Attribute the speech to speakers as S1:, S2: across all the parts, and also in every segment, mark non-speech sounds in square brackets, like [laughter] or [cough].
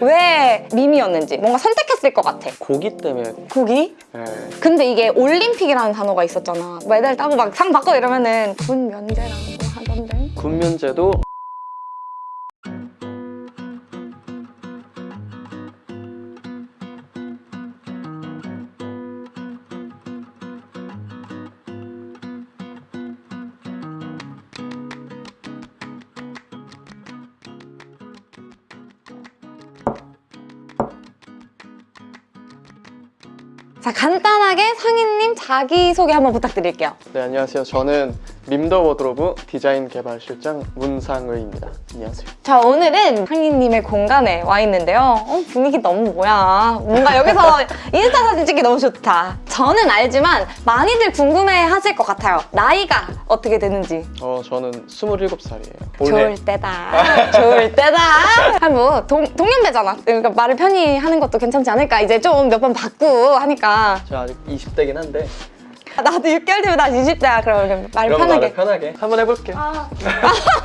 S1: 왜 밈이었는지 뭔가 선택했을 것 같아.
S2: 고기 때문에
S1: 고기?
S2: 예.
S1: 근데 이게 올림픽이라는 단어가 있었잖아. 메달 따고 막 상 받고 이러면은 군 면제라고 하던데.
S2: 군 면제도
S1: 자 간단하게 상인님 자기소개 한번 부탁드릴게요.
S2: 네 안녕하세요 저는 밈더 워드로브 디자인 개발 실장 문상의입니다. 안녕하세요.
S1: 자 오늘은 상인님의 공간에 와 있는데요. 어, 분위기 너무 뭐야. 뭔가 여기서 [laughs] 인스타 사진 찍기 너무 좋다. 저는 알지만 많이들 궁금해 하실 것 같아요. 나이가 어떻게 되는지.
S2: 어 저는 27살이에요.
S1: 좋을 때다. 좋을 때다. 한뭐 동년배잖아. 그러니까 말을 편히 하는 것도 괜찮지 않을까. 이제 좀 몇 번 받고 하니까.
S2: 제가 아직 20대긴 한데
S1: 나도 6개월 뒤면 나 20대야 그러면 말 편하게.
S2: 말을 편하게. 한번 해볼게요 [laughs]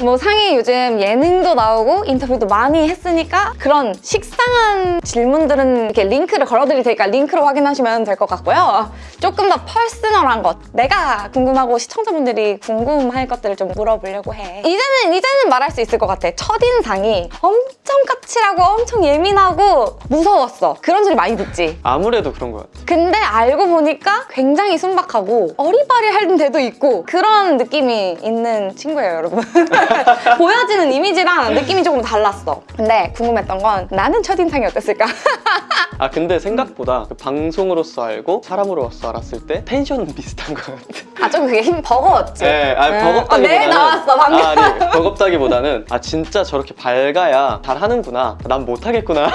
S1: 뭐 상이 요즘 예능도 나오고 인터뷰도 많이 했으니까 그런 식상한 질문들은 이렇게 링크를 걸어드릴 테니까 링크로 확인하시면 될 것 같고요. 조금 더 퍼스널한 것, 내가 궁금하고 시청자분들이 궁금할 것들을 좀 물어보려고 해. 이제는 이제는 말할 수 있을 것 같아. 첫인상이 엄청 까칠하고 엄청 예민하고 무서웠어. 그런 소리 많이 듣지.
S2: 아무래도 그런 것 같아요
S1: 근데 알고 보니까 굉장히 순박하고 어리바리할 때도 있고 그런 느낌이 있는 친구예요 여러분 [laughs] 보여지는 이미지랑 느낌이 조금 달랐어 근데 궁금했던 건 나는 첫인상이 어땠을까? [laughs]
S2: 아 근데 생각보다 그 방송으로서 알고 사람으로서 알았을 때 텐션은 비슷한 것 같아
S1: 아좀 그게 힘 버거웠지?
S2: 네, 아
S1: 음.
S2: 버겁다기보다는
S1: 어, 네 나왔어 방금
S2: 아, 아니 [laughs] 버겁다기보다는 아 진짜 저렇게 밝아야 잘하는구나 난 못하겠구나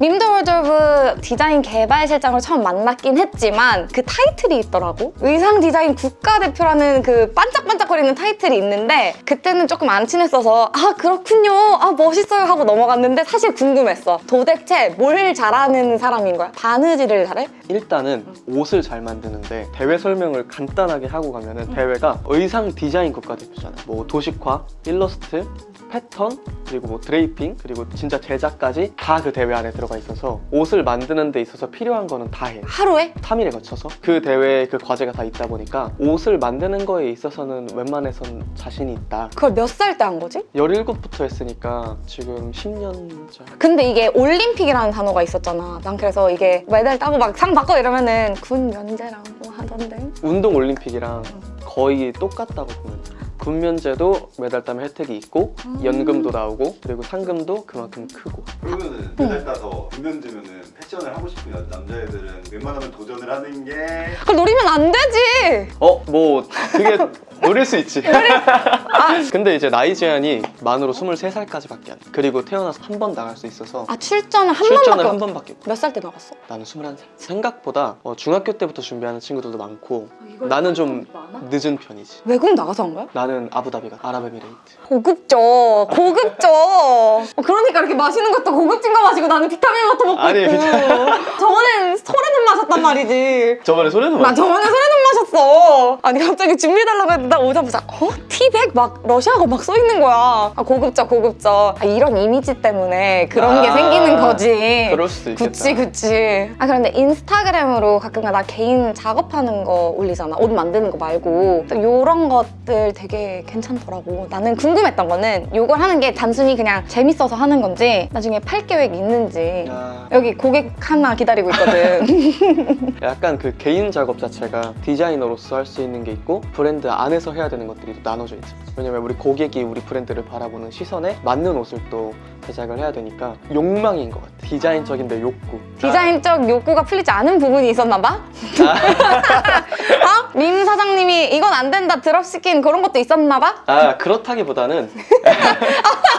S1: 밈더 워드로브 디자인 개발 실장을 처음 만났긴 했지만 그 타이틀이 있더라고 의상 디자인 국가대표라는 그 반짝반짝거리는 타이틀이 있는데 그때는 조금 안 친했어서 아 그렇군요 아 멋있어요 하고 넘어갔는데 사실 궁금했어 도대체 뭘 잘하는 사람인 거야? 바느질을 잘해?
S2: 일단은 옷을 잘 만드는데 대회 설명을 간단하게 하고 가면 은 대회가 의상 디자인 국가대표잖아 뭐 도식화, 일러스트, 패턴, 그리고 뭐 드레이핑, 그리고 진짜 제작까지 다 그 대회 안에 들어가 있어서 옷을 만드는 데 있어서 필요한 거는 다 해.
S1: 하루에?
S2: 3일에 거쳐서 그 대회에 그 과제가 다 있다 보니까 옷을 만드는 거에 있어서는 웬만해선 자신이 있다.
S1: 그걸 몇 살 때 한 거지?
S2: 17부터 했으니까 지금 10년 차.
S1: 근데 이게 올림픽이라는 단어가 있었잖아 난 그래서 이게 메달 따고 막 상 받고 이러면은 군 면제라고 하던데
S2: 운동 올림픽이랑 거의 똑같다고 보면 돼. 군면제도 메달 따면 혜택이 있고 연금도 나오고 그리고 상금도 그만큼 크고.
S3: 그러면은 메달 따서 분면제면은 패션을 하고 싶은 여- 남자애들은 웬만하면 도전을 하는 게
S1: 그걸 노리면 안 되지.
S2: 어? 뭐 그게 [laughs] 노릴 수 있지. [laughs] 근데 이제 나이 제한이 만으로 23살까지 밖에 안 돼. 그리고 태어나서 한 번 나갈 수 있어서
S1: 아 출전을 한
S2: 출전을
S1: 번밖에
S2: 한 번밖에 못.
S1: 몇살 때 나갔어?
S2: 나는 21살. 생각보다 어, 중학교 때부터 준비하는 친구들도 많고 나는 좀 늦은 편이지.
S1: 외국 나가서 한 거야?
S2: 나는 아부다비가 아랍에미레이트.
S1: 고급져. 고급져. 어, 그러니까 이렇게 마시는 것도 고급진 거 마시고 나는 비타민 워터 먹고
S2: 아니,
S1: 있고. [laughs] 저번엔 솔의눈 마셨단 말이지.
S2: 저번에 솔의눈
S1: 나 저번에 솔의눈 마셨어. 아니 갑자기 준비해달라고 했는데 나 오자마자 어? 티백 막 러시아가 막 써 있는 거야. 아 고급져 고급져. 아, 이런 이미지 때문에 그런 게
S2: 아,
S1: 생기는 거지.
S2: 그럴 수도 있겠다.
S1: 그치 그치. 아 그런데 인스타그램으로 가끔가 나 개인 작업하는 거 올리잖아. 옷 만드는 거 말고. 요런 것들 되게 괜찮더라고. 나는 궁금했던 거는 요걸 하는 게 단순히 그냥 재밌어서 하는 건지 나중에 팔 계획 있는지.
S2: 야,
S1: 여기 고객 하나 기다리고 있거든. [laughs]
S2: 약간 그 개인 작업 자체가 디자이너로서 할 수 있는 게 있고 브랜드 안에서 해야 되는 것들이 또 나눠져 있지 왜냐면 우리 고객이 우리 브랜드를 바라보는 시선에 맞는 옷을 또 제작을 해야 되니까 욕망인 것 같아 디자인적인데 욕구
S1: 디자인적 욕구가 풀리지 않은 부분이 있었나 봐? [laughs] 어? 민 사장님이 이건 안 된다 드롭시킨 그런 것도 있었나 봐?
S2: 아 그렇다기보다는 [laughs]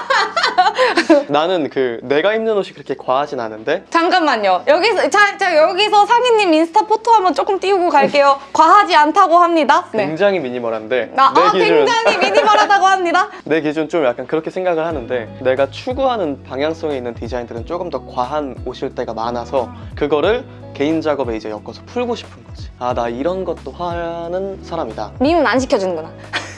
S2: [laughs] 나는 그 내가 입는 옷이 그렇게 과하진 않은데
S1: 잠깐만요. 여기서 자, 자 여기서 상희님 인스타 포토 한번 조금 띄우고 갈게요. 과하지 않다고 합니다. 네.
S2: 굉장히 미니멀한데
S1: 아,
S2: 내
S1: 아,
S2: 기준
S1: 굉장히 미니멀하다고 합니다. [laughs]
S2: 내 기준 좀 약간 그렇게 생각을 하는데 내가 추구하는 방향성에 있는 디자인들은 조금 더 과한 옷일 때가 많아서 그거를 개인 작업에 이제 엮어서 풀고 싶은 거지 아 나 이런 것도 하는 사람이다
S1: 밈은 안 시켜주는구나. [laughs]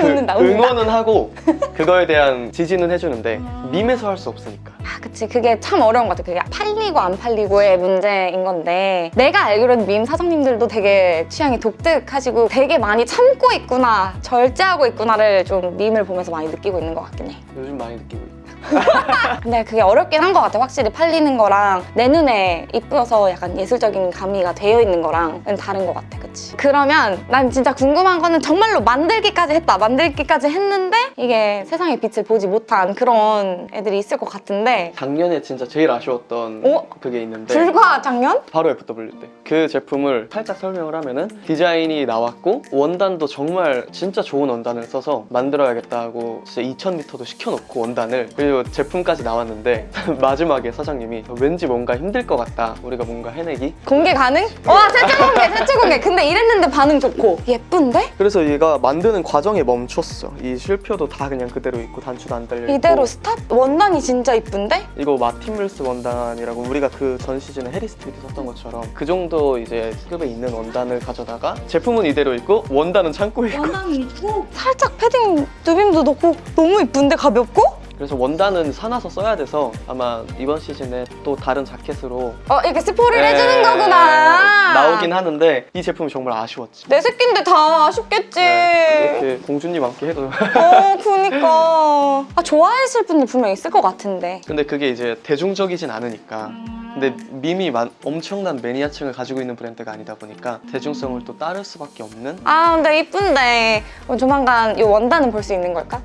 S2: 그. 응원은 하고 [laughs] 그거에 대한 지지는 해주는데 밈에서 할 수 없으니까
S1: 아, 그치. 그게 참 어려운 것 같아. 그게 팔리고 안 팔리고의 문제인 건데 내가 알기로는 밈 사장님들도 되게 취향이 독특하시고 되게 많이 참고 있구나, 절제하고 있구나를 좀 밈을 보면서 많이 느끼고 있는 것 같긴 해.
S2: 요즘 많이 느끼고 있고 [laughs]
S1: 근데 그게 어렵긴 한 것 같아. 확실히 팔리는 거랑 내 눈에 이쁘어서 약간 예술적인 가미가 되어 있는 거랑은 다른 것 같아. 그치? 그러면 난 진짜 궁금한 거는 정말로 만들기까지 했다. 만들기까지 했는데 이게 세상의 빛을 보지 못한 그런 애들이 있을 것 같은데
S2: 작년에 진짜 제일 아쉬웠던
S1: 어?
S2: 그게 있는데
S1: 불과 작년?
S2: 바로 FW 때 그 제품을 살짝 설명을 하면은 디자인이 나왔고 원단도 정말 진짜 좋은 원단을 써서 만들어야겠다 하고 진짜 2000m도 시켜놓고 원단을 그리고 제품까지 나왔는데 [laughs] 마지막에 사장님이 왠지 뭔가 힘들 것 같다 우리가 뭔가 해내기
S1: 공개 가능? 와 최초 공개 최초 공개 근데 이랬는데 반응 좋고 예쁜데?
S2: 그래서 얘가 만드는 과정에 멈췄어 이 실표도 다 그냥 그대로 있고 단추도 안 달려 있고
S1: 이대로 Stop? 원단이 진짜 이쁜데?
S2: 이거 마틴물스 원단이라고 우리가 그 전 시즌에 해리스 트위드 썼던 것처럼 그 정도 이제 급에 있는 원단을 가져다가 제품은 이대로 있고 원단은 창고에 있고
S1: 원단이 있고 살짝 패딩 누빔도 넣고 너무 이쁜데 가볍고?
S2: 그래서 원단은 사놔서 써야 돼서 아마 이번 시즌에 또 다른 자켓으로
S1: 어 이렇게 스포를
S2: 에,
S1: 해주는 거구나.
S2: 나오긴 하는데 이 제품이 정말 아쉬웠지.
S1: 내 새끼인데 다 아쉽겠지.
S2: 네, 이렇게 공주님 함께 해도.
S1: 어 그니까. 아 좋아했을 분들 분명 있을 것 같은데.
S2: 근데 그게 이제 대중적이진 않으니까. 근데 밈이 만- 엄청난 매니아층을 가지고 있는 브랜드가 아니다 보니까 대중성을 또 따를 수밖에 없는?
S1: 아 근데 이쁜데. 어, 조만간 이 원단은 볼 수 있는 걸까?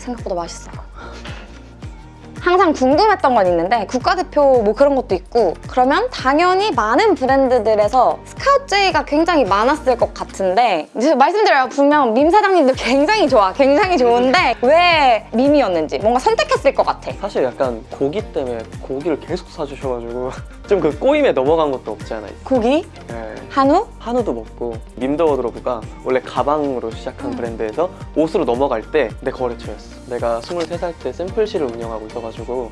S1: 생각보다 맛있어 항상 궁금했던 건 있는데 국가대표 뭐 그런 것도 있고 그러면 당연히 많은 브랜드들에서 스 카우트제이가 굉장히 많았을 것 같은데 이제 말씀드려요 분명 밈 사장님도 굉장히 좋아 굉장히 좋은데 왜 밈이었는지 뭔가 선택했을 것 같아
S2: 사실 약간 고기 때문에 고기를 계속 사주셔가지고 [laughs] 좀 그 꼬임에 넘어간 것도 없지 않아 있고
S1: 고기?
S2: 네.
S1: 한우?
S2: 한우도 먹고 밈더 워드로브가 원래 가방으로 시작한
S1: 음.
S2: 브랜드에서 옷으로 넘어갈 때 내 거래처였어 내가 23살 때 샘플실을 운영하고 있어가지고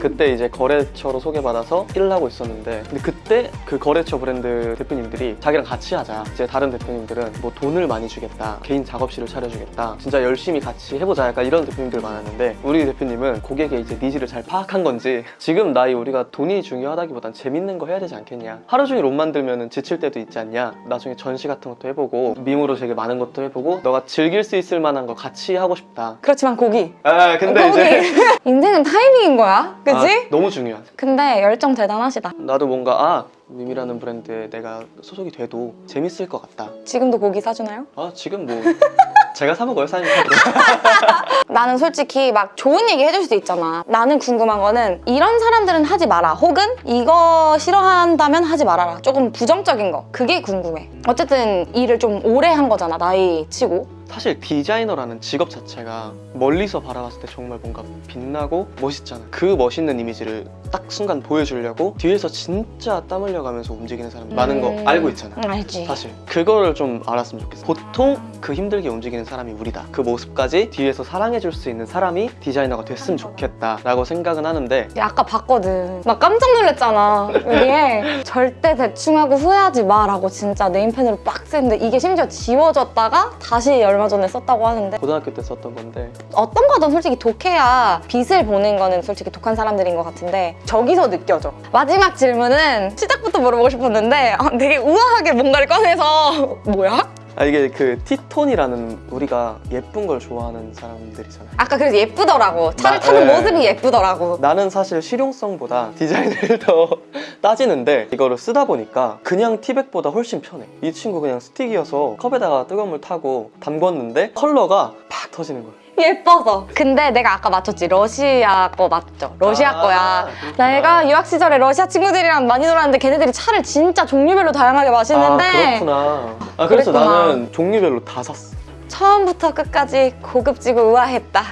S2: 그때 이제 거래처로 소개받아서 일을 하고 있었는데 근데 그때 그 거래처 브랜드 대표님 들이 자기랑 같이 하자. 이제 다른 대표님들은 뭐 돈을 많이 주겠다 개인 작업실을 차려주겠다 진짜 열심히 같이 해보자 약간 이런 대표님들 많았는데 우리 대표님은 고객의 이제 needs를 잘 파악한 건지 지금 나이 우리가 돈이 중요하다기보단 재밌는 거 해야 되지 않겠냐. 하루 종일 옷 만들면 지칠 때도 있지 않냐. 나중에 전시 같은 것도 해보고 밈으로 되게 많은 것도 해보고 너가 즐길 수 있을 만한 거 같이 하고 싶다.
S1: 그렇지만 고기.
S2: 아 근데
S1: 고기. [laughs]
S2: 이제
S1: 인생은 타이밍인 거야. 그지?
S2: 아, 너무 중요하지
S1: 근데 열정 대단하시다.
S2: 나도 뭔가 아 밈이라는 브랜드에 내가 소속이 돼도 재밌을 것 같다.
S1: 지금도 고기 사주나요?
S2: 아 지금 뭐 제가 사 먹어요 사장님 사도 [laughs]
S1: 나는 솔직히 막 좋은 얘기 해줄 수도 있잖아. 나는 궁금한 거는 이런 사람들은 하지 마라. 혹은 이거 싫어한다면 하지 말아라. 조금 부정적인 거. 그게 궁금해. 어쨌든 일을 좀 오래 한 거잖아 나이 치고
S2: 사실 디자이너라는 직업 자체가 멀리서 바라봤을 때 정말 뭔가 빛나고 멋있잖아 그 멋있는 이미지를 딱 순간 보여주려고 뒤에서 진짜 땀 흘려가면서 움직이는 사람 많은 거
S1: 음.
S2: 알고 있잖아
S1: 응, 알지.
S2: 사실. 그거를 좀 알았으면 좋겠어 보통 그 힘들게 움직이는 사람이 우리다. 그 모습까지 뒤에서 사랑해줄 수 있는 사람이 디자이너가 됐으면 좋겠다 라고 생각은 하는데
S1: 야, 아까 봤거든. 나 깜짝 놀랐잖아. 여기에 [laughs] 절대 대충 하고 후회하지 마라고 진짜 네임펜으로 빡 쓰는데 이게 심지어 지워졌다가 다시 얼마 전에 썼다고 하는데.
S2: 고등학교 때 썼던 건데.
S1: 어떤 거든 솔직히 독해야 빛을 보는 거는 솔직히 독한 사람들인 것 같은데 저기서 느껴져. 마지막 질문은 시작부터 물어보고 싶었는데 아, 되게 우아하게 뭔가를 꺼내서 [laughs] 뭐야?
S2: 아 이게 그 티톤이라는 우리가 예쁜 걸 좋아하는 사람들이잖아요.
S1: 아까 그래서 예쁘더라고. 차를
S2: 나-
S1: 타는
S2: 네.
S1: 모습이 예쁘더라고.
S2: 나는 사실 실용성보다 [laughs] 디자인을 더 따지는데 이거를 쓰다 보니까 그냥 티백보다 훨씬 편해. 이 친구 그냥 스틱이어서 컵에다가 뜨거운 물 타고 담궜는데 컬러가 팍 터지는 거야 [laughs]
S1: 예뻐서 근데 내가 아까 맞췄지 러시아 거 맞죠? 러시아
S2: 아,
S1: 거야
S2: 그렇구나.
S1: 내가 유학 시절에 러시아 친구들이랑 많이 놀았는데 걔네들이 차를 진짜 종류별로 다양하게 마시는데
S2: 아 그렇구나 아 그래서
S1: 그랬구나.
S2: 나는 종류별로 다 샀어
S1: 처음부터 끝까지 고급지고 우아했다